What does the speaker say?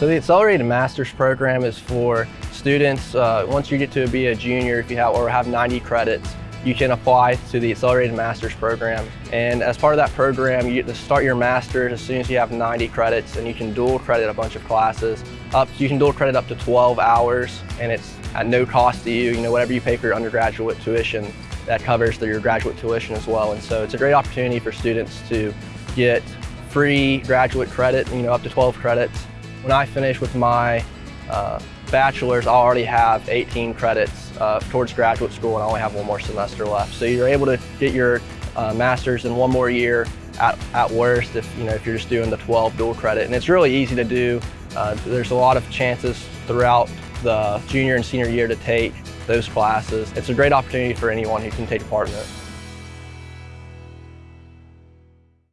So the Accelerated Master's Program is for students, uh, once you get to be a junior, if you have or have 90 credits, you can apply to the Accelerated Master's Program. And as part of that program, you get to start your master's as soon as you have 90 credits and you can dual credit a bunch of classes. Up, you can dual credit up to 12 hours and it's at no cost to you. You know, whatever you pay for your undergraduate tuition, that covers your graduate tuition as well. And so it's a great opportunity for students to get free graduate credit, you know, up to 12 credits. When I finish with my uh, bachelor's, I'll already have 18 credits uh, towards graduate school and I only have one more semester left. So you're able to get your uh, master's in one more year at, at worst if, you know, if you're just doing the 12 dual credit. And it's really easy to do. Uh, there's a lot of chances throughout the junior and senior year to take those classes. It's a great opportunity for anyone who can take part in it.